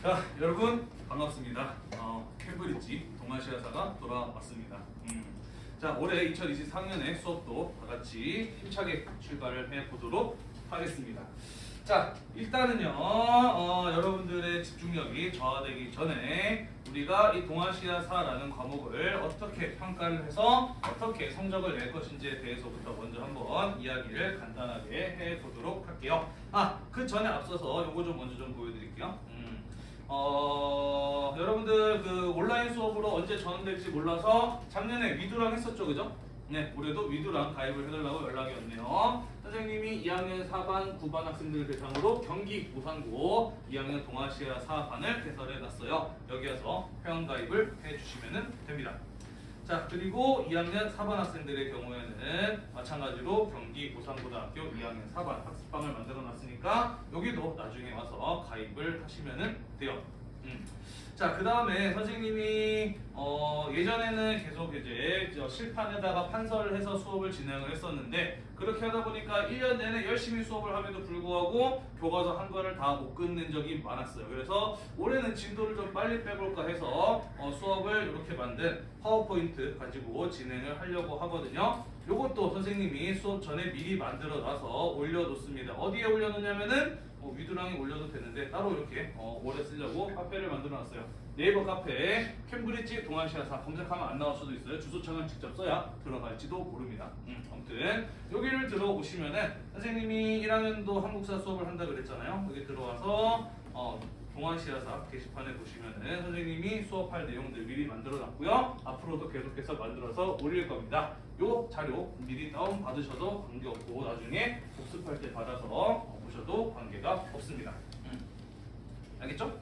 자, 여러분 반갑습니다. 어, 캠브리지 동아시아사가 돌아왔습니다. 음. 자, 올해 2024년의 수업도 다 같이 힘차게 출발을 해보도록 하겠습니다. 자, 일단은요, 어, 여러분들의 집중력이 저하되기 전에 우리가 이 동아시아사라는 과목을 어떻게 평가를 해서 어떻게 성적을 낼 것인지에 대해서부터 먼저 한번 이야기를 간단하게 해보도록 할게요. 아, 그 전에 앞서서 요거 좀 먼저 좀 보여드릴게요. 음. 어, 여러분들 그 온라인 수업으로 언제 전환될지 몰라서 작년에 위두랑 했었죠, 그죠? 네, 올해도 위두랑 가입을 해달라고 연락이 왔네요. 선생님이 2학년 4반, 9반 학생들 대상으로 경기 우산고 2학년 동아시아 4반을 개설해 놨어요. 여기 에서 회원 가입을 해주시면 됩니다. 자 그리고 2학년 4반 학생들의 경우에는 마찬가지로 경기 고산고등학교 2학년 4반 학습방을 만들어 놨으니까 여기도 나중에 와서 가입을 하시면 돼요. 음. 자, 그 다음에 선생님이 어, 예전에는 계속 이제 저 실판에다가 판서를 해서 수업을 진행을 했었는데 그렇게 하다 보니까 1년 내내 열심히 수업을 함에도 불구하고 교과서 한 권을 다못 끝낸 적이 많았어요. 그래서 올해는 진도를 좀 빨리 빼볼까 해서 어, 수업을 이렇게 만든 파워포인트 가지고 진행을 하려고 하거든요. 요것도 선생님이 수업 전에 미리 만들어 놔서 올려놓습니다. 어디에 올려놓냐면은 뭐 위두랑에 올려도 되는데 따로 이렇게 어, 오래 쓰려고 카페를 만들어 놨어요. 네이버 카페에 캠브리지 동아시아사 검색하면 안 나올 수도 있어요. 주소창을 직접 써야 들어갈지도 모릅니다. 음, 아무튼 여기를 들어오시면은 선생님이 1학년도 한국사 수업을 한다 그랬잖아요. 여기 들어와서 어, 동아시아사 게시판에 보시면은 선생님이 수업할 내용들 미리 만들어 놨고요. 앞으로도 계속해서 만들어서 올릴 겁니다. 요 자료 미리 다운 받으셔도 관계없고 나중에 복습할 때 받아서 보셔도 관계가 없습니다. 음. 알겠죠?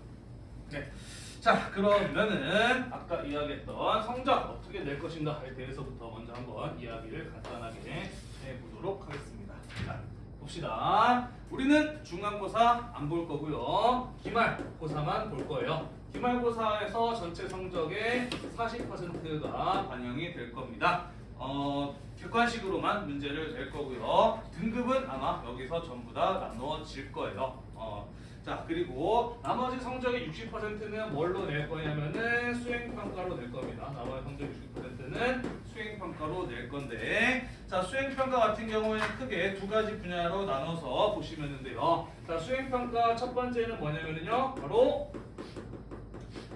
네. 자 그러면은 아까 이야기했던 성적 어떻게 낼 것인가에 대해서부터 먼저 한번 이야기를 간단하게 해보도록 하겠습니다. 자 봅시다. 우리는 중간고사 안 볼 거고요. 기말고사만 볼 거예요. 기말고사에서 전체 성적의 40%가 반영이 될 겁니다. 어, 객관식으로만 문제를 낼 거고요. 등급은 아마 여기서 전부 다 나누어질 거예요. 어, 자 그리고 나머지 성적의 60%는 뭘로 낼 거냐면은 수행평가로 낼 겁니다. 나머지 성적 60%는 수행평가로 낼 건데 자 수행평가 같은 경우에는 크게 두 가지 분야로 나눠서 보시면 돼요. 자 수행평가 첫 번째는 뭐냐면요 바로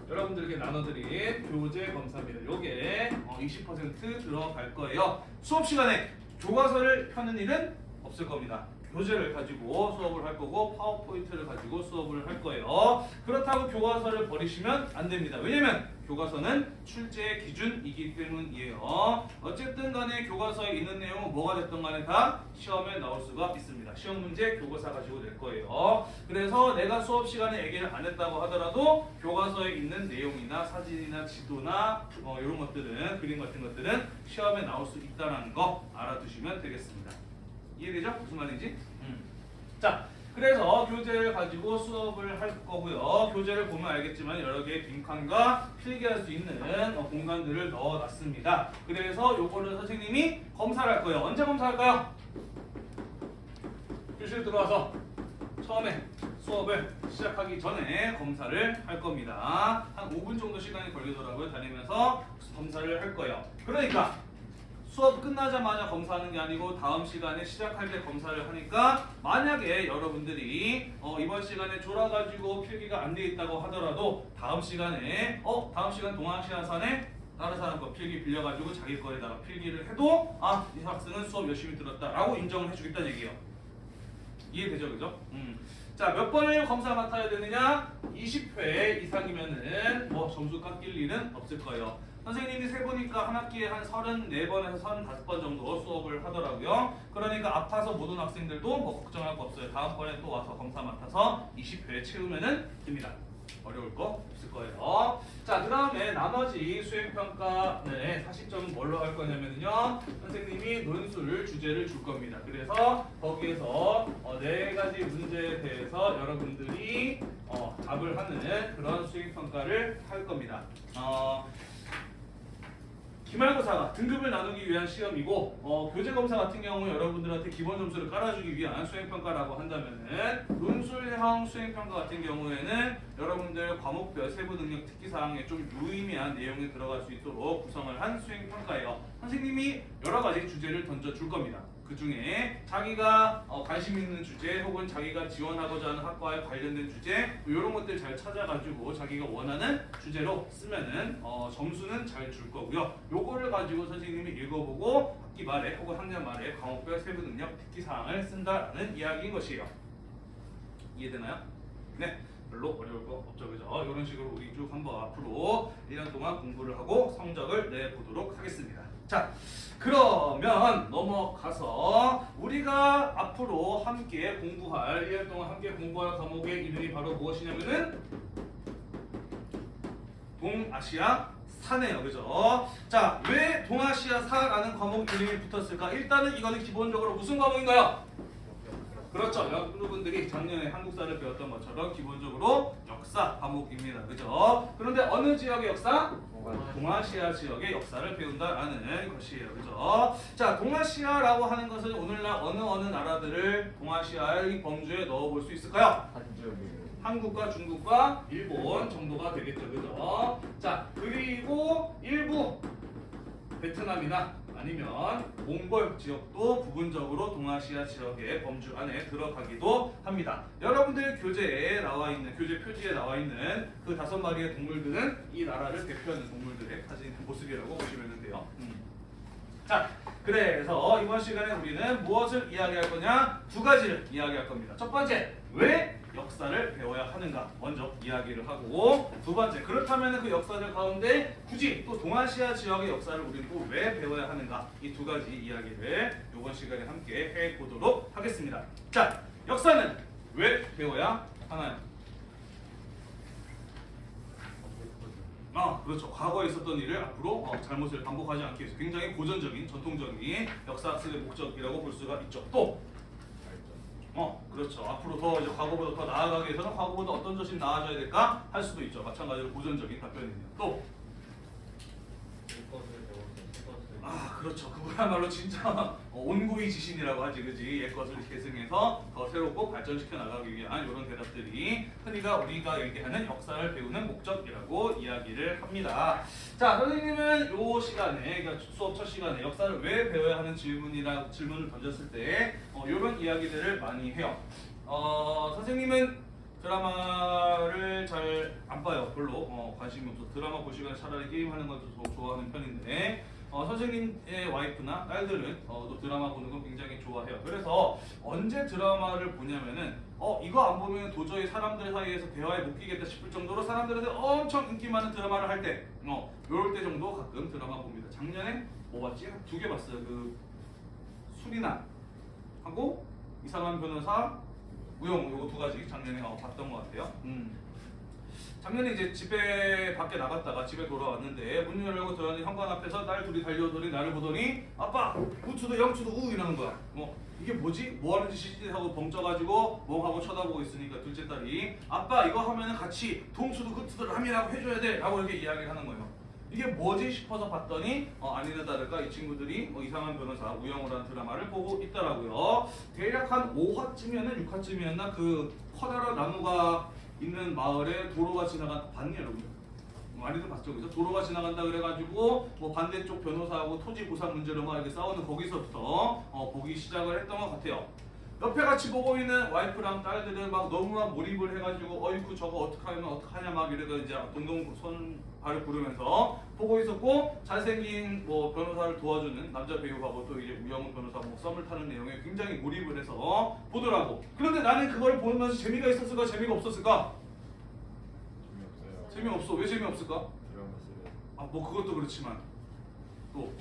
여러분들에게 나눠드린 교재 검사입니다. 요게 20% 들어갈 거예요. 수업 시간에 교과서를 펴는 일은 없을 겁니다. 교재를 가지고 수업을 할 거고 파워포인트를 가지고 수업을 할 거예요. 그렇다고 교과서를 버리시면 안 됩니다. 왜냐면 교과서는 출제의 기준이기 때문이에요. 어쨌든 간에 교과서에 있는 내용은 뭐가 됐든 간에 다 시험에 나올 수가 있습니다. 시험 문제 교과서 가지고 낼 거예요. 그래서 내가 수업 시간에 얘기를 안 했다고 하더라도 교과서에 있는 내용이나 사진이나 지도나 어, 이런 것들은 그림 같은 것들은 시험에 나올 수 있다는 거 알아두시면 되겠습니다. 이해되죠? 무슨 말인지? 음. 자, 그래서 교재를 가지고 수업을 할 거고요. 교재를 보면 알겠지만 여러 개의 빈칸과 필기할 수 있는 어, 공간들을 넣어놨습니다. 그래서 요거를 선생님이 검사를 할 거예요. 언제 검사할까요? 교실 들어와서 처음에 수업을 시작하기 전에 검사를 할 겁니다. 한 5분 정도 시간이 걸리더라고요. 다니면서 검사를 할 거예요. 그러니까 수업 끝나자마자 검사하는 게 아니고 다음 시간에 시작할 때 검사를 하니까 만약에 여러분들이 어 이번 시간에 졸아가지고 필기가 안 돼 있다고 하더라도 다음 시간에 어 다음 시간 동아시아산에 다른 사람 거 필기 빌려가지고 자기 거에다가 필기를 해도 아 이 학생은 수업 열심히 들었다 라고 인정을 해주겠다는 얘기예요. 이해되죠, 그죠? 음. 자, 몇 번을 검사 맡아야 되느냐? 20회 이상이면은 뭐 점수 깎일 일은 없을 거예요. 선생님이 세보니까 한 학기에 한 34번에서 35번 정도 수업을 하더라고요. 그러니까 아파서 못 온 학생들도 뭐 걱정할 거 없어요. 다음번에 또 와서 검사 맡아서 20회 채우면은 됩니다. 어려울 거 없을 거예요. 자, 그 다음에 나머지 수행평가 네, 40점은 뭘로 할 거냐면요. 선생님이 논술 주제를 줄 겁니다. 그래서 거기에서 어, 네 가지 문제에 대해서 여러분들이 어, 답을 하는 그런 수행평가를 할 겁니다. 어, 기말고사가 등급을 나누기 위한 시험이고 어, 교재검사 같은 경우 여러분들한테 기본 점수를 깔아주기 위한 수행평가라고 한다면은 논술형 수행평가 같은 경우에는 여러분들 과목별 세부 능력 특기 사항에 좀 유의미한 내용이 들어갈 수 있도록 구성을 한 수행평가예요. 선생님이 여러 가지 주제를 던져줄 겁니다. 그 중에 자기가 어, 관심 있는 주제 혹은 자기가 지원하고자 하는 학과에 관련된 주제 이런 것들 잘 찾아가지고 자기가 원하는 주제로 쓰면은 어, 점수는 잘 줄 거고요. 요거를 가지고 선생님이 읽어보고 학기 말에 혹은 학년 말에 과목별 세부 능력 특기 사항을 쓴다라는 이야기인 것이에요. 이해되나요? 네. 별로 어려울 거 없죠, 그죠? 이런 식으로 우리 쭉 한번 앞으로 1년 동안 공부를 하고 성적을 내보도록 하겠습니다. 자, 그러면 넘어가서 우리가 앞으로 함께 공부할 1년 동안 함께 공부할 과목의 이름이 바로 무엇이냐면은 동아시아 사네요. 그죠? 자, 왜 동아시아 사라는 과목 이름이 붙었을까? 일단은 이거는 기본적으로 무슨 과목인가요? 그렇죠. 여러분들이 작년에 한국사를 배웠던 것처럼 기본적으로 역사 과목입니다. 그죠? 그런데 어느 지역의 역사? 동아시아 지역의 역사를 배운다라는 것이에요. 그죠? 자, 동아시아라고 하는 것은 오늘날 어느 어느 나라들을 동아시아의 범주에 넣어볼 수 있을까요? 한국과 중국과 일본 정도가 되겠죠. 그죠? 자, 그리고 일부 베트남이나 아니면 몽골 지역도 부분적으로 동아시아 지역의 범주 안에 들어가기도 합니다. 여러분들 교재에 나와 있는 교재 표지에 나와 있는 그 다섯 마리의 동물들은 이 나라를 대표하는 동물들의 사진 모습이라고 보시면 돼요. 음. 자, 그래서 이번 시간에 우리는 무엇을 이야기할 거냐? 두 가지를 이야기할 겁니다. 첫 번째, 왜 역사를 배워야 하는가 먼저 이야기를 하고 두 번째 그렇다면 그 역사들 가운데 굳이 또 동아시아 지역의 역사를 우리는 또 왜 배워야 하는가 이 두 가지 이야기를 이번 시간에 함께 해 보도록 하겠습니다. 자, 역사는 왜 배워야 하나요? 아, 그렇죠. 과거에 있었던 일을 앞으로 어, 잘못을 반복하지 않기 위해서 굉장히 고전적인 전통적인 역사 학습의 목적이라고 볼 수가 있죠. 또 어, 그렇죠. 앞으로 더 이제 과거보다 더 나아가기 위해서는 과거보다 어떤 것이 나아져야 될까 할 수도 있죠. 마찬가지로 고전적인 답변이네요. 또, 아, 그렇죠. 그거야말로 진짜 어, 온구이 지신이라고 하지, 그지? 옛 것을 계승해서 더 새롭고 발전시켜 나가기 위한 이런 대답들이 흔히가 우리가 얘기하는 역사를 배우는 목적이라고 이야기를 합니다. 자, 선생님은 요 시간에, 그러니까 수업 첫 시간에 역사를 왜 배워야 하는 질문이라 질문을 던졌을 때 어, 이런 이야기들을 많이 해요. 어, 선생님은 드라마를 잘 안 봐요. 별로 어, 관심이 없어. 드라마 볼 시간에 차라리 게임하는 것도 더 좋아하는 편인데 어, 선생님의 와이프나 딸들은 어, 또 드라마 보는 거 굉장히 좋아해요. 그래서 언제 드라마를 보냐면은 어 이거 안 보면 도저히 사람들 사이에서 대화에 못 끼겠다 싶을 정도로 사람들한테 엄청 인기 많은 드라마를 할 때, 어 요럴 때 정도 가끔 드라마 봅니다. 작년에 뭐 봤지? 두 개 봤어요. 그 수리난 하고 이상한 변호사 우영 요거 두 가지 작년에 어, 봤던 것 같아요. 음. 작년에 이제 집에 밖에 나갔다가 집에 돌아왔는데 문 열고 들어왔는데 현관 앞에서 딸 둘이 달려오더니 나를 보더니 아빠 우투도 영투도 우 이러는 거야. 뭐 이게 뭐지? 뭐 하는 짓이지? 하고 벙쪄가지고 멍하고 쳐다보고 있으니까 둘째 딸이 아빠 이거 하면은 같이 동투도 흐투도를 함이라고 해줘야 돼 라고 이렇게 이야기를 하는 거예요. 이게 뭐지 싶어서 봤더니 어, 아니나 다를까 이 친구들이 어, 이상한 변호사 우영우라는 드라마를 보고 있더라고요. 대략 한 5화쯤이었나 6화쯤이었나 그 커다란 나무가 있는 마을에 도로가 지나간 봤니 여러분? 많이들 봤죠, 그죠? 도로가 지나간다 그래가지고 뭐 반대쪽 변호사하고 토지 보상 문제로 막 이렇게 싸우는 거기서부터 어, 보기 시작을 했던 것 같아요. 옆에 같이 보고 있는 와이프랑 딸들은 막 너무나 몰입을 해가지고 어이쿠 저거 어떡하면 어떡하냐 막 이러다 이제 동동 손 발을 구르면서 보고 있었고 잘생긴 뭐 변호사를 도와주는 남자 배우하고 또 이제 우영우 변호사 뭐 썸을 타는 내용에 굉장히 몰입을 해서 보더라고. 그런데 나는 그걸 보면서 재미가 있었을까 재미가 없었을까? 재미없어. 왜 재미없을까? 아뭐 그것도 그렇지만 또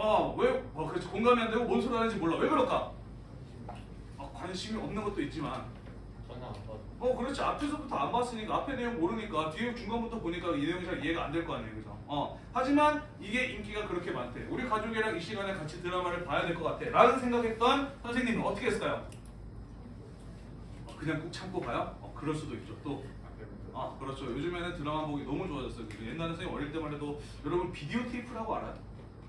아, 왜? 어, 그렇지. 공감이 안 되고 뭔 소리 하는지 몰라. 왜 그럴까? 아, 관심이 없는 것도 있지만. 어, 그렇지. 앞에서부터 안 봤으니까, 앞에 내용 모르니까, 뒤에 중간부터 보니까 이 내용이 잘 이해가 안 될 거 아니에요. 그죠? 어. 하지만 이게 인기가 그렇게 많대. 우리 가족이랑 이 시간에 같이 드라마를 봐야 될 것 같아. 라는 생각했던 선생님은 어떻게 했을까요? 어, 그냥 꾹 참고 봐요? 어, 그럴 수도 있죠. 또. 아 그렇죠. 요즘에는 드라마 보기 너무 좋아졌어요. 그 옛날에 선생님 어릴 때만 해도 여러분 비디오 테이프라고 알아요?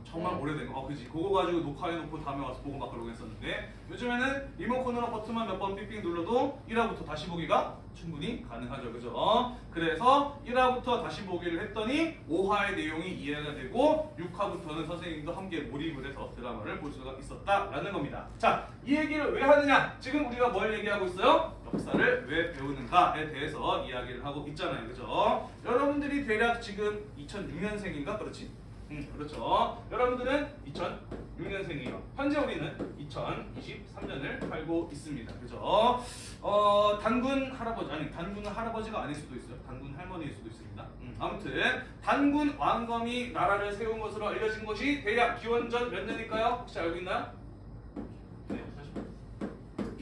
정말 네. 오래된 거. 어, 그지. 그거 가지고 녹화해놓고 다음에 와서 보고 막 그러고 했었는데 요즘에는 리모컨으로 버튼만 몇 번 삑삑 눌러도 1화부터 다시 보기가 충분히 가능하죠. 그죠? 그래서 1화부터 다시 보기를 했더니 5화의 내용이 이해가 되고 6화부터는 선생님도 함께 몰입을 해서 드라마를 볼 수가 있었다라는 겁니다. 자, 이 얘기를 왜 하느냐? 지금 우리가 뭘 얘기하고 있어요? 역사를 왜 배우는가에 대해서 이야기를 하고 있잖아요. 그죠? 여러분들이 대략 지금 2006년생인가? 그렇지? 음, 그렇죠. 여러분들은 2006년생이에요. 현재 우리는 2023년을 살고 있습니다. 그죠? 어, 단군 할아버지, 아니, 단군은 할아버지가 아닐 수도 있어요. 단군 할머니일 수도 있습니다. 음, 아무튼, 단군 왕검이 나라를 세운 것으로 알려진 것이 대략 기원전 몇 년일까요? 혹시 알고 있나요?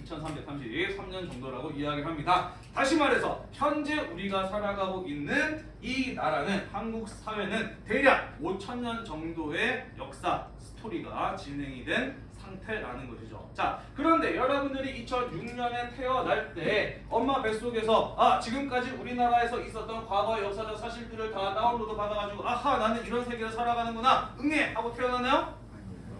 네, 2333년 정도라고 이야기합니다. 다시 말해서 현재 우리가 살아가고 있는 이 나라는 한국 사회는 대략 5천년 정도의 역사 스토리가 진행이 된 상태라는 것이죠. 자, 그런데 여러분들이 2006년에 태어날 때 엄마 뱃속에서 아 지금까지 우리나라에서 있었던 과거의 역사적 사실들을 다 다운로드 받아가지고 아하 나는 이런 세계를 살아가는구나 응애 하고 태어났나요?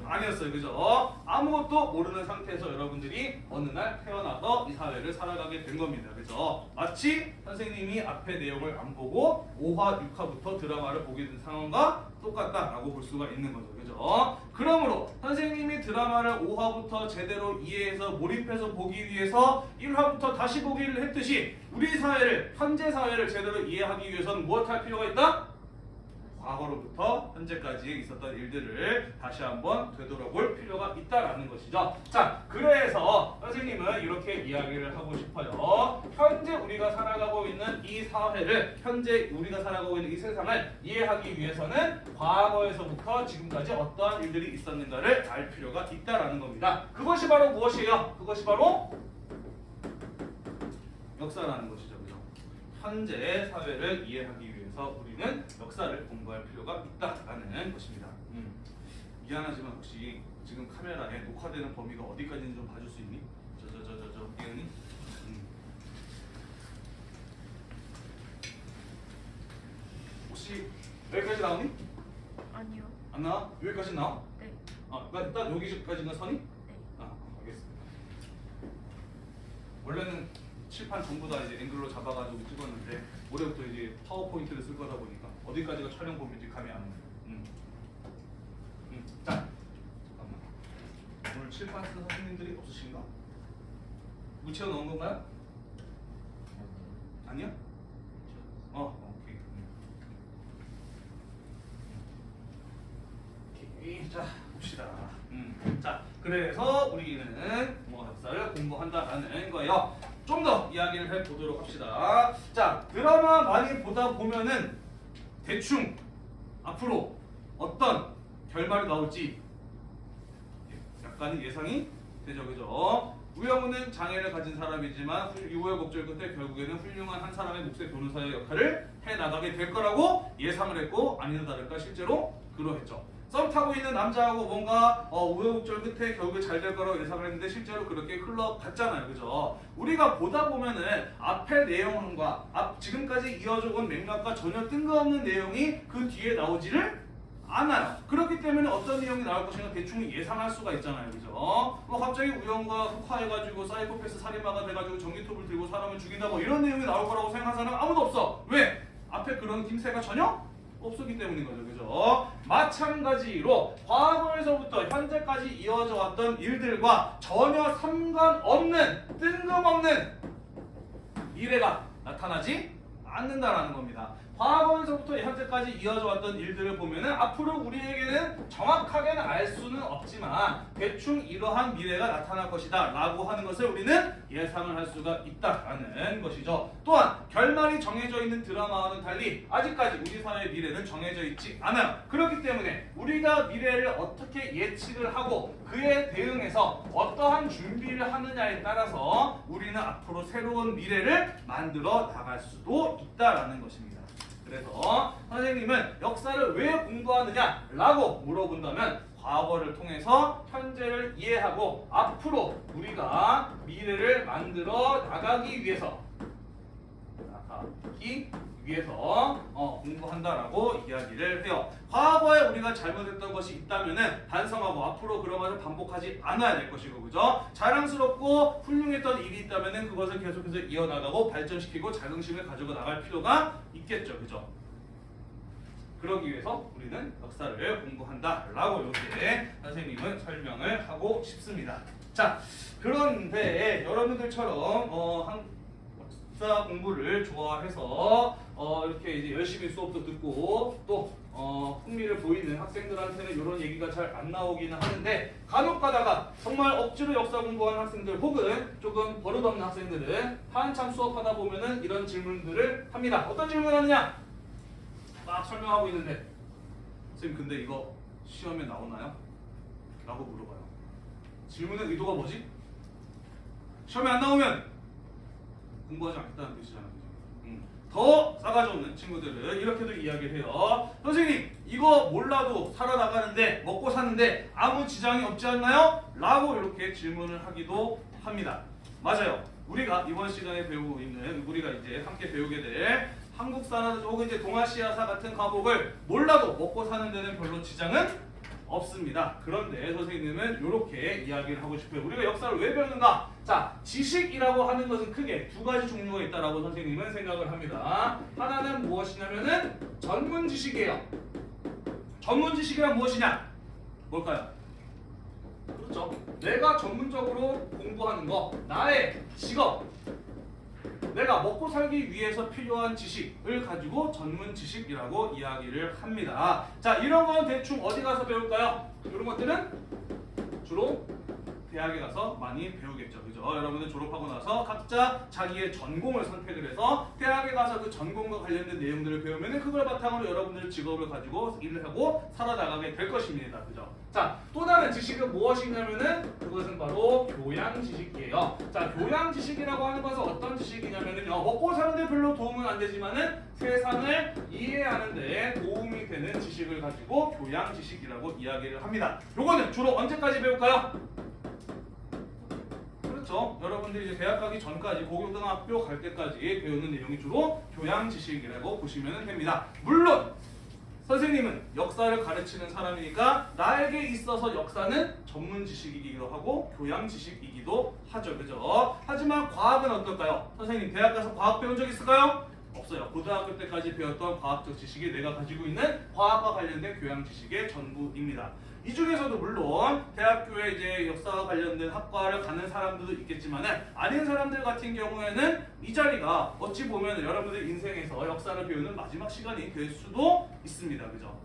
아니었어요. 그죠? 아무것도 모르는 상태에서 여러분들이 어느 날 태어나서 이 사회를 살아가게 된 겁니다. 그죠? 마치 선생님이 앞에 내용을 안 보고 5화, 6화부터 드라마를 보게 된 상황과 똑같다라고 볼 수가 있는 거죠. 그죠? 그러므로 선생님이 드라마를 5화부터 제대로 이해해서 몰입해서 보기 위해서 1화부터 다시 보기를 했듯이 우리 사회를, 현재 사회를 제대로 이해하기 위해서는 무엇 할 필요가 있다? 과거로부터 현재까지 있었던 일들을 다시 한번 되돌아볼 필요가 있다라는 것이죠. 자, 그래서 선생님은 이렇게 이야기를 하고 싶어요. 현재 우리가 살아가고 있는 이 사회를, 현재 우리가 살아가고 있는 이 세상을 이해하기 위해서는 과거에서부터 지금까지 어떠한 일들이 있었는가를 알 필요가 있다라는 겁니다. 그것이 바로 무엇이에요? 그것이 바로 역사라는 것이죠. 그죠? 현재 사회를 이해하기 위해서 우리는 역사를 공부할 필요가 있다라는 것입니다. 음. 미안하지만 혹시 지금 카메라에 녹화되는 범위가 어디까지인지 좀 봐줄 수 있니? 저 저 저 저저 이은이? 음. 혹시 여기까지 나오니? 아니요. 안 나와? 여기까지 나와? 네. 아, 그러니까 여기까지가 선이? 네. 아, 알겠습니다. 원래는 칠판 전부 다 이제 앵글로 잡아가지고 찍었는데 올해부터 이제 파워포인트를 쓸 거다 보니까 어디까지가 촬영 범위인지 감이 안 오네요. 음. 음. 자, 잠깐만. 오늘 칠판 쓴 선생님들이 없으신가? 묻혀 넣은 건가요? 아니요? 어, 오케이. 음. 오케이. 자, 봅시다. 음. 자, 그래서 우리는 뭐 역사를 공부한다라는 거예요. 좀 더 이야기를 해보도록 합시다. 자, 드라마 많이 보다 보면은 대충 앞으로 어떤 결말이 나올지 약간은 예상이 되죠, 그죠? 우영우는 장애를 가진 사람이지만 훌- 우여곡절 끝에 결국에는 훌륭한 한 사람의 몫의 변호사의 역할을 해 나가게 될 거라고 예상을 했고 아니나 다를까 실제로 그러했죠. 썸 타고 있는 남자하고 뭔가 어, 우여곡절 끝에 결국에 잘될 거라고 예상을 했는데 실제로 그렇게 흘러갔잖아요, 그죠? 우리가 보다 보면은 앞의 내용과 앞 지금까지 이어져 온 맥락과 전혀 뜬금없는 내용이 그 뒤에 나오지를 않아요. 그렇기 때문에 어떤 내용이 나올 것인가 대충 예상할 수가 있잖아요. 그죠? 뭐 갑자기 우영과 흑화해가지고 사이코패스 살인마가 돼가지고 전기톱을 들고 사람을 죽인다 뭐 이런 내용이 나올 거라고 생각하는 사람 아무도 없어. 왜? 앞에 그런 김새가 전혀 없었기 때문인 거죠. 그죠? 마찬가지로 과거에서부터 현재까지 이어져 왔던 일들과 전혀 상관없는 뜬금없는 미래가 나타나지 않는다라는 겁니다. 과거에서부터 현재까지 이어져 왔던 일들을 보면 은 앞으로 우리에게는 정확하게는 알 수는 없지만 대충 이러한 미래가 나타날 것이다 라고 하는 것을 우리는 예상을 할 수가 있다라는 것이죠. 또한 결말이 정해져 있는 드라마와는 달리 아직까지 우리 사회의 미래는 정해져 있지 않아요. 그렇기 때문에 우리가 미래를 어떻게 예측을 하고 그에 대응해서 어떠한 준비를 하느냐에 따라서 우리는 앞으로 새로운 미래를 만들어 나갈 수도 있다라는 것입니다. 그래서 선생님은 역사를 왜 공부하느냐 라고 물어본다면 과거를 통해서 현재를 이해하고 앞으로 우리가 미래를 만들어 나가기 위해서. 자, 하기 위해서 어, 공부한다라고 이야기를 해요. 과거에 우리가 잘못했던 것이 있다면은 반성하고 앞으로 그런 것을 반복하지 않아야 될 것이고 그죠? 자랑스럽고 훌륭했던 일이 있다면은 그것을 계속해서 이어나가고 발전시키고 자긍심을 가지고 나갈 필요가 있겠죠, 그죠? 그러기 위해서 우리는 역사를 공부한다 라고 이렇게 선생님은 설명을 하고 싶습니다. 자, 그런데 여러분들처럼 어, 한, 역사 공부를 좋아해서 어, 이렇게 이제 열심히 수업도 듣고 또 어, 흥미를 보이는 학생들한테는 이런 얘기가 잘 안 나오기는 하는데 간혹 가다가 정말 억지로 역사 공부하는 학생들 혹은 조금 버릇없는 학생들은 한참 수업하다 보면은 이런 질문들을 합니다. 어떤 질문을 하느냐? 막 설명하고 있는데 선생님 근데 이거 시험에 나오나요? 라고 물어봐요. 질문의 의도가 뭐지? 시험에 안 나오면 공부하지 않겠다는 뜻이잖아요. 음. 더 싸가지 없는 친구들은 이렇게도 이야기를 해요. 선생님 이거 몰라도 살아나가는데 먹고 사는데 아무 지장이 없지 않나요? 라고 이렇게 질문을 하기도 합니다. 맞아요. 우리가 이번 시간에 배우고 있는 우리가 이제 함께 배우게 될 한국사나 혹은 이제 동아시아사 같은 과목을 몰라도 먹고 사는 데는 별로 지장은 없습니다. 그런데 선생님은 이렇게 이야기를 하고 싶어요. 우리가 역사를 왜 배우는가? 자, 지식이라고 하는 것은 크게 두 가지 종류가 있다라고 선생님은 생각을 합니다. 하나는 무엇이냐면은 전문 지식이에요. 전문 지식이란 무엇이냐? 뭘까요? 그렇죠. 내가 전문적으로 공부하는 거, 나의 직업, 내가 먹고 살기 위해서 필요한 지식을 가지고 전문 지식이라고 이야기를 합니다. 자, 이런 건 대충 어디 가서 배울까요? 이런 것들은 주로 대학에 가서 많이 배우겠죠. 그죠? 여러분들 졸업하고 나서 각자 자기의 전공을 선택을 해서 대학에 가서 그 전공과 관련된 내용들을 배우면 그걸 바탕으로 여러분들 직업을 가지고 일을 하고 살아나가게 될 것입니다. 그죠? 자, 또 다른 지식은 무엇이냐면은 그것은 바로 교양 지식이에요. 자, 교양 지식이라고 하는 것은 어떤 지식이냐면은요. 먹고 사는데 별로 도움은 안 되지만은 세상을 이해하는 데 도움이 되는 지식을 가지고 교양 지식이라고 이야기를 합니다. 요거는 주로 언제까지 배울까요? 그렇죠. 여러분들이 이제 대학 가기 전까지 고등학교 갈 때까지 배우는 내용이 주로 교양 지식이라고 보시면 됩니다. 물론 선생님은 역사를 가르치는 사람이니까 나에게 있어서 역사는 전문 지식이기도 하고 교양 지식이기도 하죠. 그죠? 하지만 과학은 어떨까요? 선생님 대학 가서 과학 배운 적 있을까요? 없어요. 고등학교 때까지 배웠던 과학적 지식이 내가 가지고 있는 과학과 관련된 교양 지식의 전부입니다. 이 중에서도 물론 대학교에 이제 역사와 관련된 학과를 가는 사람들도 있겠지만은 아닌 사람들 같은 경우에는 이 자리가 어찌 보면 여러분들 인생에서 역사를 배우는 마지막 시간이 될 수도 있습니다. 그죠?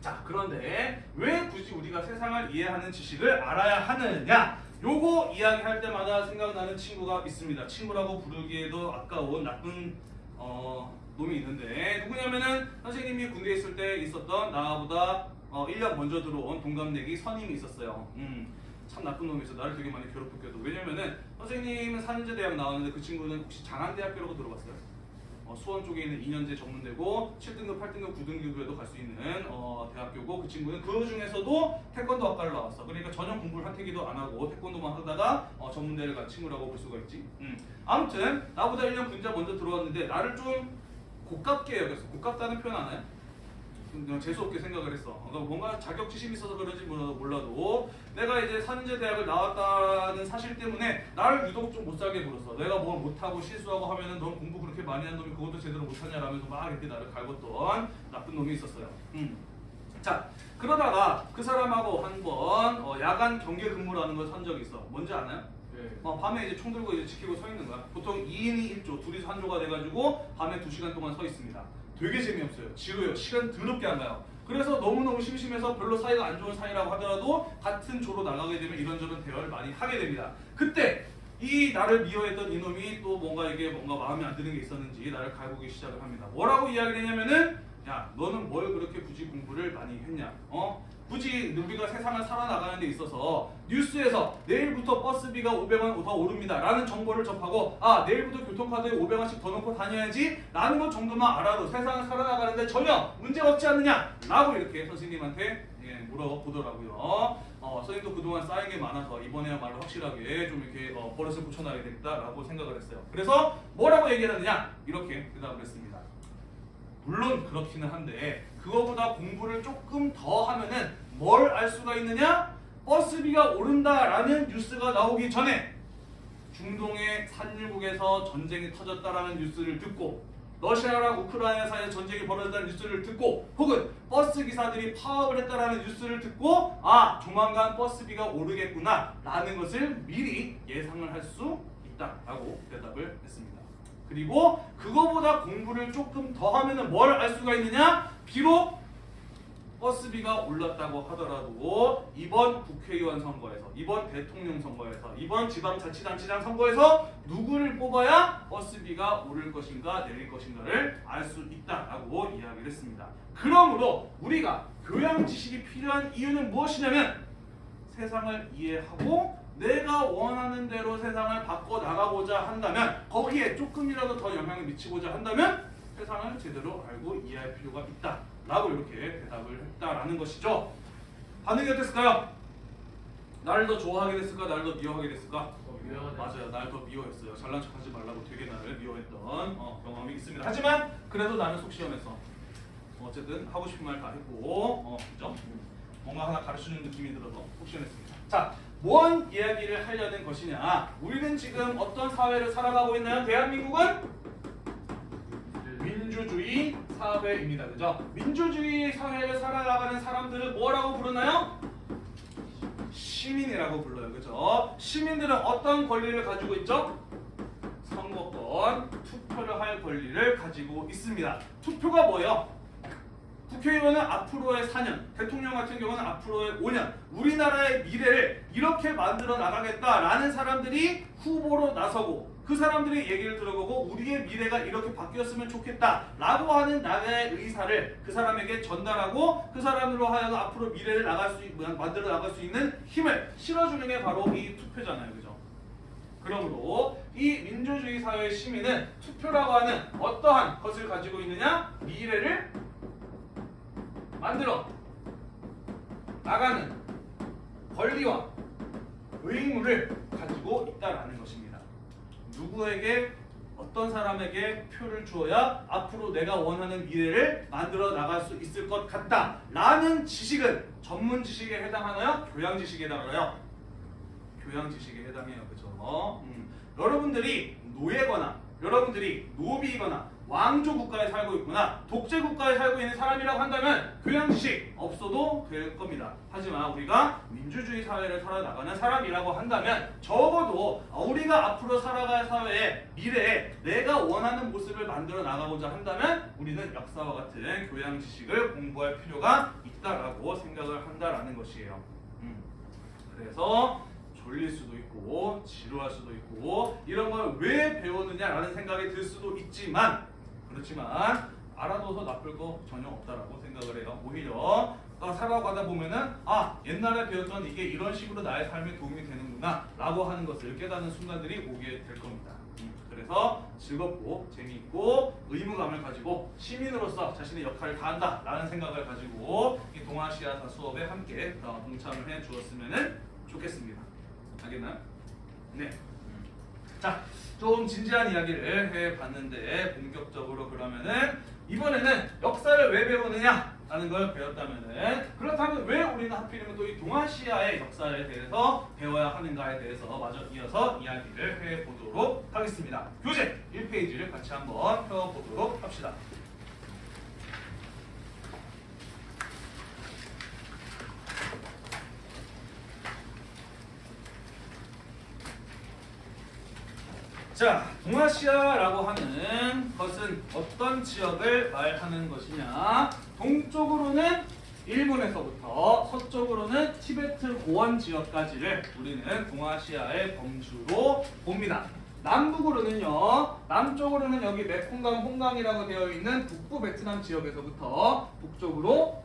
자, 그런데 왜 굳이 우리가 세상을 이해하는 지식을 알아야 하느냐? 요거 이야기할 때마다 생각나는 친구가 있습니다. 친구라고 부르기에도 아까운 나쁜 어, 놈이 있는데 누구냐면은 선생님이 군대에 있을 때 있었던 나보다 어, 1년 먼저 들어온 동갑내기 선임이 있었어요. 음, 참 나쁜 놈이었어. 나를 되게 많이 괴롭혔거든. 왜냐면은 선생님은 산재대학 나왔는데 그 친구는 혹시 장안대학교라고 들어봤어요? 어, 수원 쪽에 있는 2년제 전문대고 7등급, 8등급, 9등급에도 갈 수 있는 어, 대학교고 그 친구는 그 중에서도 태권도 학과를 나왔어. 그러니까 전혀 공부를 하태기도 안 하고 태권도만 하다가 어, 전문대를 간 친구라고 볼 수가 있지. 음. 아무튼 나보다 1년 군자 먼저 들어왔는데 나를 좀 고깝게 여겼어. 고깝다는 표현 아나요? 그냥 재수없게 생각을 했어. 그러니까 뭔가 자격지심이 있어서 그런지 몰라- 몰라도 내가 이제 산재 대학을 나왔다는 사실 때문에 나를 유독 좀 못 살게 굴었어. 내가 뭘 못하고 실수하고 하면은 넌 공부 그렇게 많이 한 놈이 그것도 제대로 못하냐라면서 막 이렇게 나를 갈궜던 나쁜 놈이 있었어요. 음. 자 그러다가 그 사람하고 한번 어, 야간 경계 근무라는 걸선 적이 있어. 뭔지 아나요? 어, 밤에 이제 총 들고 이제 지키고 서 있는 거야. 보통 2인이 1조, 둘이서 한 조가 돼가지고 밤에 2시간 동안 서 있습니다. 되게 재미없어요. 지루해요. 시간 더럽게 안 가요. 그래서 너무너무 심심해서 별로 사이가 안 좋은 사이라고 하더라도 같은 조로 나가게 되면 이런저런 대화를 많이 하게 됩니다. 그때 이 나를 미워했던 이놈이 또 뭔가 이게 뭔가 마음에 안 드는 게 있었는지 나를 갈구기 시작을 합니다. 뭐라고 이야기를 했냐면은 야 너는 뭘 그렇게 굳이 공부를 많이 했냐? 어? 굳이 우리가 세상을 살아나가는 데 있어서 뉴스에서 내일부터 버스비가 500원 더 오릅니다 라는 정보를 접하고 아 내일부터 교통카드에 500원씩 더 넣고 다녀야지 라는 것 정도만 알아도 세상을 살아나가는 데 전혀 문제가 없지 않느냐 라고 이렇게 선생님한테 예, 물어보더라고요 어, 어, 선생님도 그동안 쌓인 게 많아서 이번에야말로 확실하게 좀 이렇게 어, 버릇을 고쳐놔야겠다라고 생각을 했어요. 그래서 뭐라고 얘기를 하느냐 이렇게 대답을 했습니다. 물론 그렇기는 한데 그거보다 공부를 조금 더 하면은 뭘 알 수가 있느냐? 버스비가 오른다라는 뉴스가 나오기 전에 중동의 산유국에서 전쟁이 터졌다라는 뉴스를 듣고 러시아랑 우크라이나 사이에 전쟁이 벌어졌다는 뉴스를 듣고 혹은 버스 기사들이 파업을 했다라는 뉴스를 듣고 아 조만간 버스비가 오르겠구나 라는 것을 미리 예상을 할 수 있다라고 대답을 했습니다. 그리고 그거보다 공부를 조금 더 하면은 뭘알 수가 있느냐? 비록 버스비가 올랐다고 하더라도 이번 국회의원 선거에서 이번 대통령 선거에서 이번 지방자치단체장 선거에서 누구를 뽑아야 버스비가 오를 것인가 내릴 것인가를 알 수 있다라고 이야기를 했습니다. 그러므로 우리가 교양 지식이 필요한 이유는 무엇이냐면 세상을 이해하고 내가 원하는 대로 세상을 바꿔 나가고자 한다면 거기에 조금이라도 더 영향을 미치고자 한다면 세상을 제대로 알고 이해할 필요가 있다 라고 이렇게 대답을 했다라는 것이죠. 반응이 어땠을까요? 나를 더 좋아하게 됐을까? 나를 더 미워하게 됐을까? 미워하네. 맞아요. 나를 더 미워했어요. 잘난 척하지 말라고 되게 나를 미워했던 어, 경험이 있습니다. 하지만 그래도 나는 속 시원했어. 어쨌든 하고 싶은 말 다 했고, 어, 그죠? 뭔가 하나 가르치는 느낌이 들어서 속 시원했습니다. 자, 뭔 이야기를 하려는 것이냐? 우리는 지금 어떤 사회를 살아가고 있나요? 대한민국은 민주주의 사회입니다. 그죠? 민주주의 사회를 살아가는 사람들을 뭐라고 부르나요? 시민이라고 불러요. 그죠? 시민들은 어떤 권리를 가지고 있죠? 선거권, 투표를 할 권리를 가지고 있습니다. 투표가 뭐예요? 국회의원은 앞으로의 4년, 대통령 같은 경우는 앞으로의 5년, 우리나라의 미래를 이렇게 만들어 나가겠다라는 사람들이 후보로 나서고 그 사람들의 얘기를 들어보고 우리의 미래가 이렇게 바뀌었으면 좋겠다라고 하는 나의 의사를 그 사람에게 전달하고 그 사람으로 하여금 앞으로 미래를 나갈 수 있, 만들어 나갈 수 있는 힘을 실어주는 게 바로 이 투표잖아요, 그죠? 그러므로 이 민주주의 사회의 시민은 투표라고 하는 어떠한 것을 가지고 있느냐? 미래를 만들어 나가는 권리와 의무를 가지고 있다라는 것입니다. 누구에게 어떤 사람에게 표를 주어야 앞으로 내가 원하는 미래를 만들어 나갈 수 있을 것 같다 라는 지식은 전문 지식에 해당하나요? 교양 지식에 해당하나요? 교양 지식에 해당해요. 그죠? 음. 여러분들이 노예거나 여러분들이 노비거나 왕조 국가에 살고 있거나 독재 국가에 살고 있는 사람이라고 한다면 교양 지식 없어도 될 겁니다. 하지만 우리가 민주주의 사회를 살아나가는 사람이라고 한다면 적어도 우리가 앞으로 살아갈 사회의 미래에 내가 원하는 모습을 만들어 나가고자 한다면 우리는 역사와 같은 교양 지식을 공부할 필요가 있다라고 생각을 한다라는 것이에요. 음. 그래서 졸릴 수도 있고 지루할 수도 있고 이런 걸 왜 배웠느냐라는 생각이 들 수도 있지만 그렇지만 알아둬서 나쁠 거 전혀 없다라고 생각을 해요. 오히려 어, 살아가다 보면은 아 옛날에 배웠던 이게 이런 식으로 나의 삶에 도움이 되는구나 라고 하는 것을 깨닫는 순간들이 오게 될 겁니다. 음, 그래서 즐겁고 재미있고 의무감을 가지고 시민으로서 자신의 역할을 다한다 라는 생각을 가지고 이 동아시아사 수업에 함께 어, 동참을 해 주었으면 좋겠습니다. 알겠나요? 네. 자, 좀 진지한 이야기를 해봤는데 본격적으로 그러면은 이번에는 역사를 왜 배우느냐? 라는 걸 배웠다면은 그렇다면 왜 우리는 하필이면 또 이 동아시아의 역사에 대해서 배워야 하는가에 대해서 마저 이어서 이야기를 해보도록 하겠습니다. 교재 1페이지를 같이 한번 펴보도록 합시다. 자, 동아시아라고 하는 것은 어떤 지역을 말하는 것이냐? 동쪽으로는 일본에서부터 서쪽으로는 티베트 고원 지역까지를 우리는 동아시아의 범주로 봅니다. 남북으로는요, 남쪽으로는 여기 메콩강, 홍강이라고 되어 있는 북부 베트남 지역에서부터 북쪽으로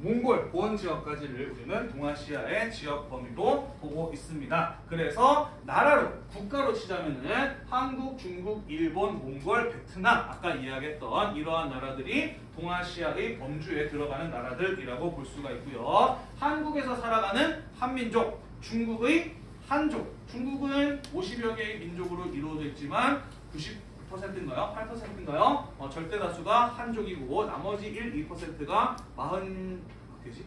몽골 보원 지역까지를 우리는 동아시아의 지역 범위로 보고 있습니다. 그래서 나라로 국가로 치자면은 한국, 중국, 일본, 몽골, 베트남 아까 이야기했던 이러한 나라들이 동아시아의 범주에 들어가는 나라들이라고 볼 수가 있고요. 한국에서 살아가는 한민족, 중국의 한족. 중국은 50여 개의 민족으로 이루어져 있지만 90% 인가요? 8%인가요? 어, 절대 다수가 한족이고 나머지 1, 2%가 40 되지?